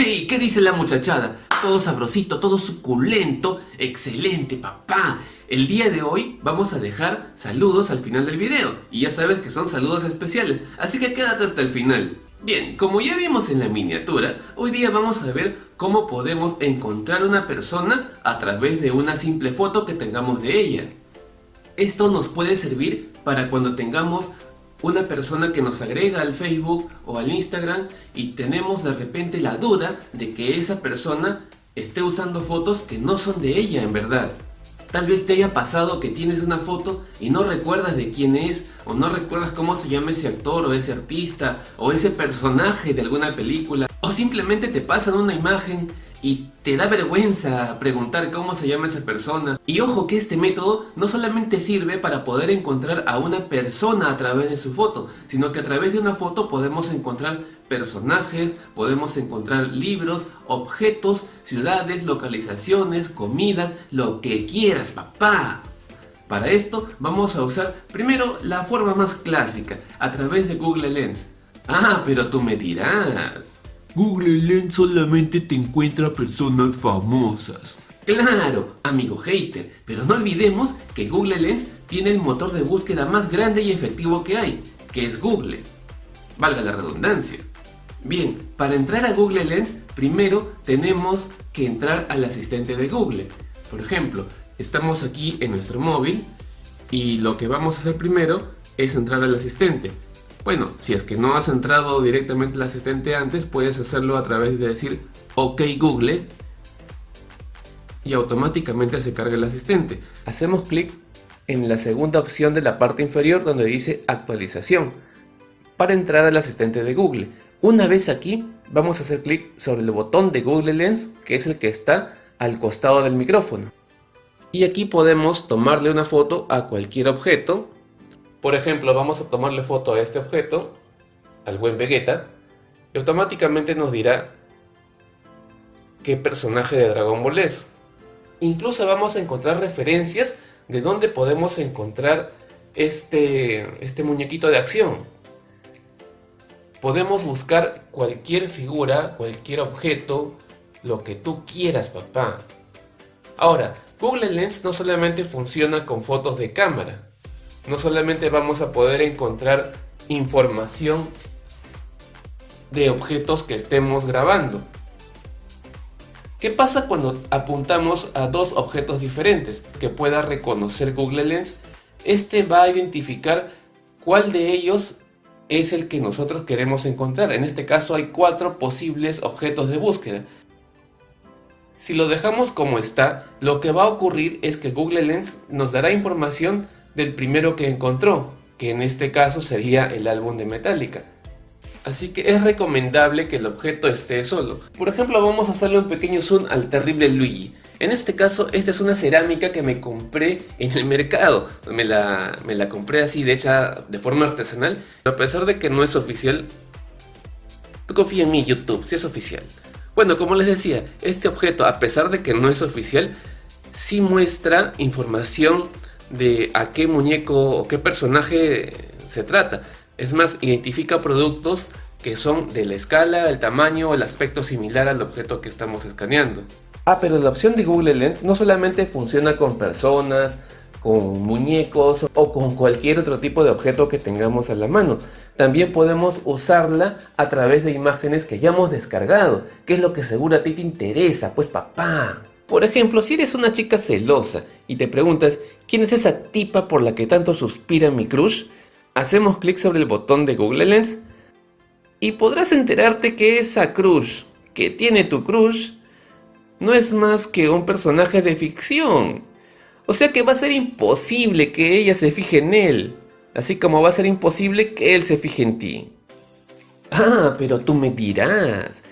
¡Hey! ¿Qué dice la muchachada? Todo sabrosito, todo suculento. ¡Excelente, papá! El día de hoy vamos a dejar saludos al final del video. Y ya sabes que son saludos especiales, así que quédate hasta el final. Bien, como ya vimos en la miniatura, hoy día vamos a ver cómo podemos encontrar una persona a través de una simple foto que tengamos de ella. Esto nos puede servir para cuando tengamos una persona que nos agrega al Facebook o al Instagram y tenemos de repente la duda de que esa persona esté usando fotos que no son de ella en verdad. Tal vez te haya pasado que tienes una foto y no recuerdas de quién es o no recuerdas cómo se llama ese actor o ese artista o ese personaje de alguna película o simplemente te pasan una imagen y te da vergüenza preguntar cómo se llama esa persona. Y ojo que este método no solamente sirve para poder encontrar a una persona a través de su foto, sino que a través de una foto podemos encontrar personajes, podemos encontrar libros, objetos, ciudades, localizaciones, comidas, lo que quieras papá. Para esto vamos a usar primero la forma más clásica, a través de Google Lens. Ah, pero tú me dirás... Google Lens solamente te encuentra personas famosas. Claro, amigo hater, pero no olvidemos que Google Lens tiene el motor de búsqueda más grande y efectivo que hay, que es Google. Valga la redundancia. Bien, para entrar a Google Lens, primero tenemos que entrar al asistente de Google. Por ejemplo, estamos aquí en nuestro móvil y lo que vamos a hacer primero es entrar al asistente. Bueno, si es que no has entrado directamente al asistente antes, puedes hacerlo a través de decir OK Google y automáticamente se carga el asistente. Hacemos clic en la segunda opción de la parte inferior donde dice actualización para entrar al asistente de Google. Una vez aquí, vamos a hacer clic sobre el botón de Google Lens, que es el que está al costado del micrófono. Y aquí podemos tomarle una foto a cualquier objeto por ejemplo, vamos a tomarle foto a este objeto, al buen Vegeta, y automáticamente nos dirá qué personaje de Dragon Ball es. Incluso vamos a encontrar referencias de dónde podemos encontrar este, este muñequito de acción. Podemos buscar cualquier figura, cualquier objeto, lo que tú quieras papá. Ahora, Google Lens no solamente funciona con fotos de cámara, no solamente vamos a poder encontrar información de objetos que estemos grabando. ¿Qué pasa cuando apuntamos a dos objetos diferentes que pueda reconocer Google Lens? Este va a identificar cuál de ellos es el que nosotros queremos encontrar. En este caso hay cuatro posibles objetos de búsqueda. Si lo dejamos como está, lo que va a ocurrir es que Google Lens nos dará información del primero que encontró, que en este caso sería el álbum de Metallica. Así que es recomendable que el objeto esté solo. Por ejemplo, vamos a hacerle un pequeño zoom al terrible Luigi. En este caso, esta es una cerámica que me compré en el mercado. Me la, me la compré así, de hecha, de forma artesanal. Pero a pesar de que no es oficial, tú confía en mí, YouTube, si es oficial. Bueno, como les decía, este objeto, a pesar de que no es oficial, sí muestra información de a qué muñeco o qué personaje se trata. Es más, identifica productos que son de la escala, el tamaño o el aspecto similar al objeto que estamos escaneando. Ah, pero la opción de Google Lens no solamente funciona con personas, con muñecos o con cualquier otro tipo de objeto que tengamos a la mano. También podemos usarla a través de imágenes que ya hemos descargado, que es lo que seguro a ti te interesa, pues papá. Por ejemplo, si eres una chica celosa y te preguntas ¿quién es esa tipa por la que tanto suspira mi crush? Hacemos clic sobre el botón de Google Lens y podrás enterarte que esa crush que tiene tu crush no es más que un personaje de ficción. O sea que va a ser imposible que ella se fije en él, así como va a ser imposible que él se fije en ti. Ah, pero tú me dirás.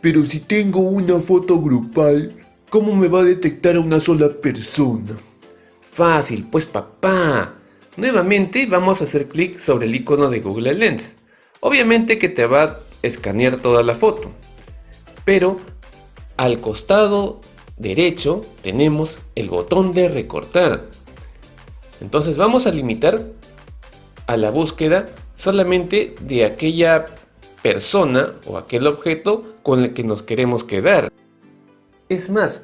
Pero si tengo una foto grupal, ¿Cómo me va a detectar a una sola persona? Fácil, pues papá. Nuevamente vamos a hacer clic sobre el icono de Google Lens. Obviamente que te va a escanear toda la foto. Pero al costado derecho tenemos el botón de recortar. Entonces vamos a limitar a la búsqueda solamente de aquella persona o aquel objeto con el que nos queremos quedar. Es más,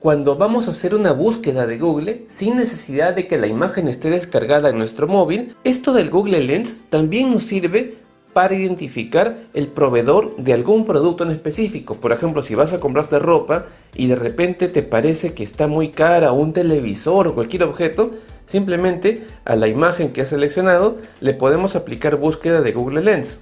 cuando vamos a hacer una búsqueda de Google, sin necesidad de que la imagen esté descargada en nuestro móvil, esto del Google Lens también nos sirve para identificar el proveedor de algún producto en específico. Por ejemplo, si vas a comprarte ropa y de repente te parece que está muy cara un televisor o cualquier objeto, simplemente a la imagen que has seleccionado le podemos aplicar búsqueda de Google Lens.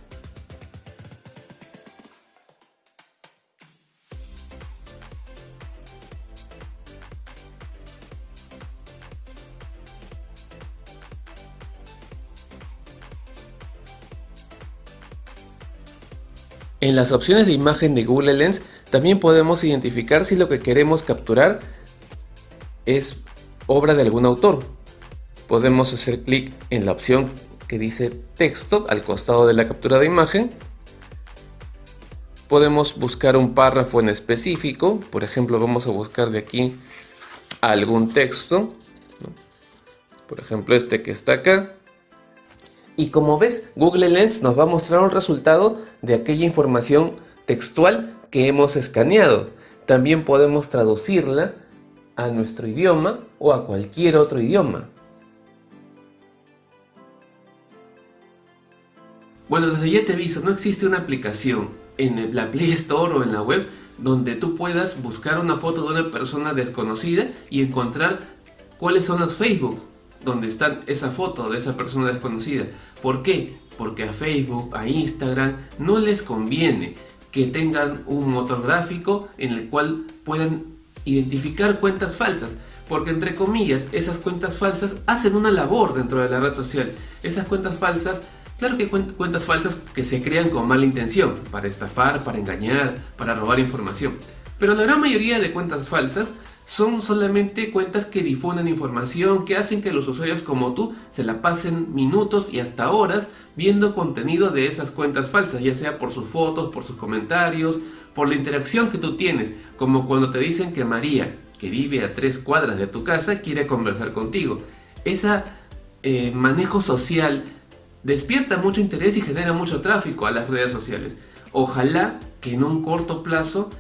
En las opciones de imagen de Google Lens también podemos identificar si lo que queremos capturar es obra de algún autor. Podemos hacer clic en la opción que dice texto al costado de la captura de imagen. Podemos buscar un párrafo en específico, por ejemplo vamos a buscar de aquí algún texto, por ejemplo este que está acá. Y como ves, Google Lens nos va a mostrar un resultado de aquella información textual que hemos escaneado. También podemos traducirla a nuestro idioma o a cualquier otro idioma. Bueno, desde ya te aviso, no existe una aplicación en la Play Store o en la web donde tú puedas buscar una foto de una persona desconocida y encontrar cuáles son los Facebook donde está esa foto de esa persona desconocida. ¿Por qué? Porque a Facebook, a Instagram, no les conviene que tengan un motor gráfico en el cual puedan identificar cuentas falsas. Porque entre comillas, esas cuentas falsas hacen una labor dentro de la red social. Esas cuentas falsas, claro que cuentas falsas que se crean con mala intención, para estafar, para engañar, para robar información. Pero la gran mayoría de cuentas falsas son solamente cuentas que difunden información, que hacen que los usuarios como tú se la pasen minutos y hasta horas viendo contenido de esas cuentas falsas, ya sea por sus fotos, por sus comentarios, por la interacción que tú tienes, como cuando te dicen que María, que vive a tres cuadras de tu casa, quiere conversar contigo. Ese eh, manejo social despierta mucho interés y genera mucho tráfico a las redes sociales. Ojalá que en un corto plazo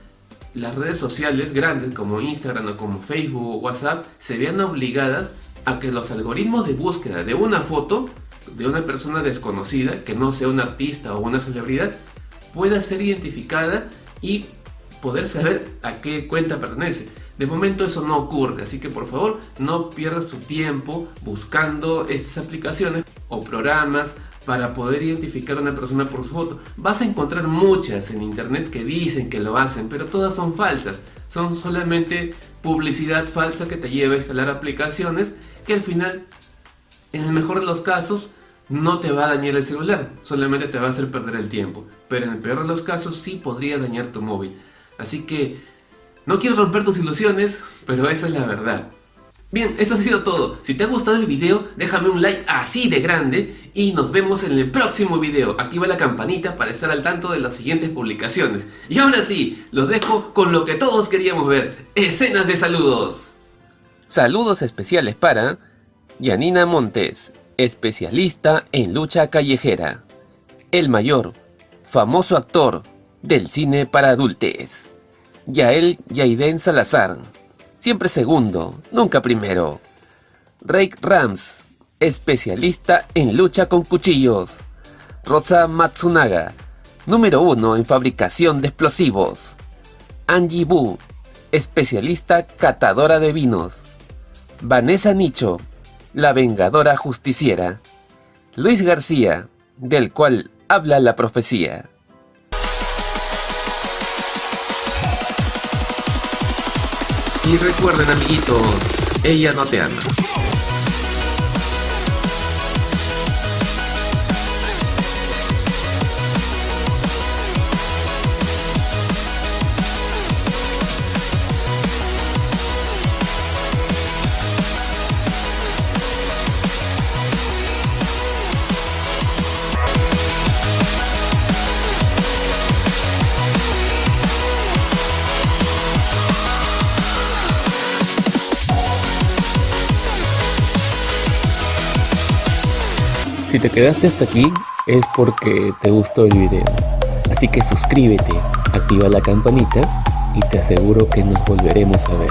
las redes sociales grandes como Instagram o como Facebook o WhatsApp se vean obligadas a que los algoritmos de búsqueda de una foto de una persona desconocida, que no sea un artista o una celebridad, pueda ser identificada y poder saber a qué cuenta pertenece. De momento eso no ocurre, así que por favor no pierdas su tiempo buscando estas aplicaciones o programas para poder identificar a una persona por su foto. Vas a encontrar muchas en internet que dicen que lo hacen, pero todas son falsas. Son solamente publicidad falsa que te lleva a instalar aplicaciones que al final, en el mejor de los casos, no te va a dañar el celular, solamente te va a hacer perder el tiempo. Pero en el peor de los casos sí podría dañar tu móvil. Así que no quiero romper tus ilusiones, pero esa es la verdad. Bien, eso ha sido todo. Si te ha gustado el video, déjame un like así de grande y nos vemos en el próximo video. Activa la campanita para estar al tanto de las siguientes publicaciones. Y ahora sí, los dejo con lo que todos queríamos ver, escenas de saludos. Saludos especiales para Yanina Montes, especialista en lucha callejera. El Mayor, famoso actor del cine para adultos. Yael Yaiden Salazar siempre segundo, nunca primero. Rake Rams, especialista en lucha con cuchillos. Rosa Matsunaga, número uno en fabricación de explosivos. Angie Bu, especialista catadora de vinos. Vanessa Nicho, la vengadora justiciera. Luis García, del cual habla la profecía. Y recuerden amiguitos, ella no te ama. Si te quedaste hasta aquí es porque te gustó el video. Así que suscríbete, activa la campanita y te aseguro que nos volveremos a ver.